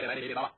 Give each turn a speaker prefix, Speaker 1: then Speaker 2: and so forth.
Speaker 1: 别理别理别理吧